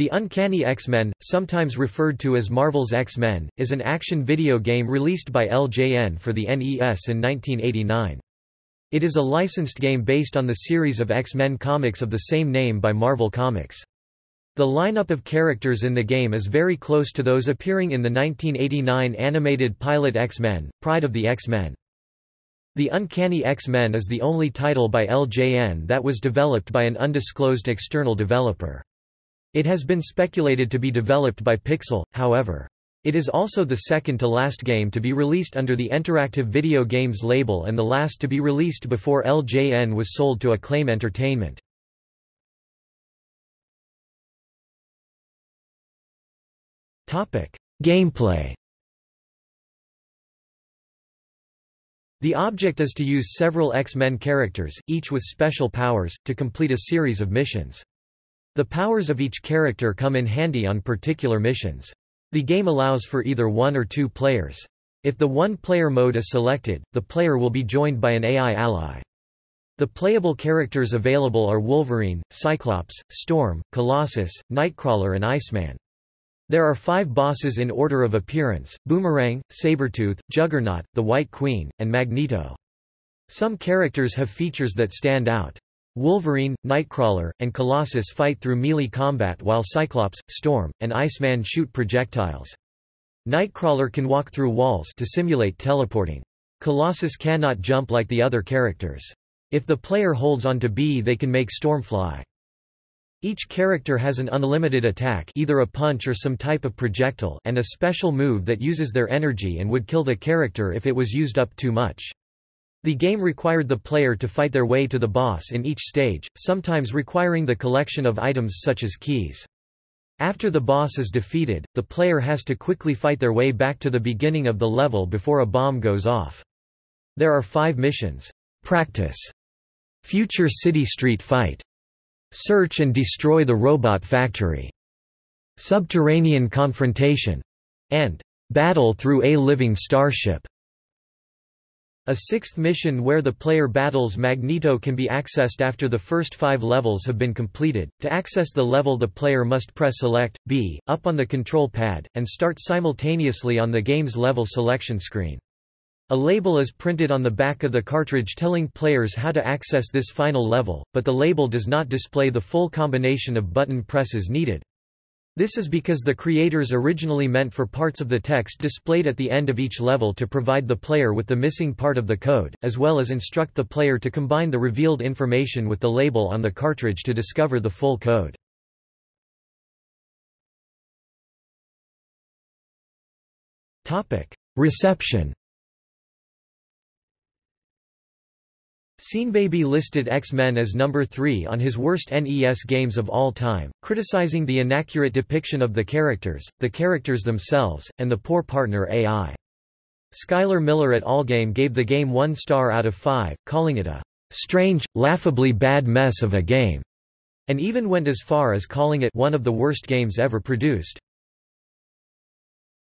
The Uncanny X-Men, sometimes referred to as Marvel's X-Men, is an action video game released by LJN for the NES in 1989. It is a licensed game based on the series of X-Men comics of the same name by Marvel Comics. The lineup of characters in the game is very close to those appearing in the 1989 animated pilot X-Men, Pride of the X-Men. The Uncanny X-Men is the only title by LJN that was developed by an undisclosed external developer. It has been speculated to be developed by Pixel, however. It is also the second to last game to be released under the Interactive Video Games label and the last to be released before LJN was sold to Acclaim Entertainment. Gameplay The object is to use several X-Men characters, each with special powers, to complete a series of missions. The powers of each character come in handy on particular missions. The game allows for either one or two players. If the one-player mode is selected, the player will be joined by an AI ally. The playable characters available are Wolverine, Cyclops, Storm, Colossus, Nightcrawler and Iceman. There are five bosses in order of appearance, Boomerang, Sabretooth, Juggernaut, the White Queen, and Magneto. Some characters have features that stand out. Wolverine, Nightcrawler, and Colossus fight through melee combat while Cyclops, Storm, and Iceman shoot projectiles. Nightcrawler can walk through walls to simulate teleporting. Colossus cannot jump like the other characters. If the player holds on to B they can make Storm fly. Each character has an unlimited attack either a punch or some type of projectile and a special move that uses their energy and would kill the character if it was used up too much. The game required the player to fight their way to the boss in each stage, sometimes requiring the collection of items such as keys. After the boss is defeated, the player has to quickly fight their way back to the beginning of the level before a bomb goes off. There are five missions. Practice. Future City Street Fight. Search and destroy the robot factory. Subterranean confrontation. And battle through a living starship. A sixth mission where the player battles Magneto can be accessed after the first five levels have been completed. To access the level the player must press Select, B, up on the control pad, and start simultaneously on the game's level selection screen. A label is printed on the back of the cartridge telling players how to access this final level, but the label does not display the full combination of button presses needed. This is because the creators originally meant for parts of the text displayed at the end of each level to provide the player with the missing part of the code, as well as instruct the player to combine the revealed information with the label on the cartridge to discover the full code. Reception Baby listed X-Men as number 3 on his worst NES games of all time, criticizing the inaccurate depiction of the characters, the characters themselves, and the poor partner AI. Skylar Miller at Allgame gave the game one star out of five, calling it a strange, laughably bad mess of a game, and even went as far as calling it one of the worst games ever produced.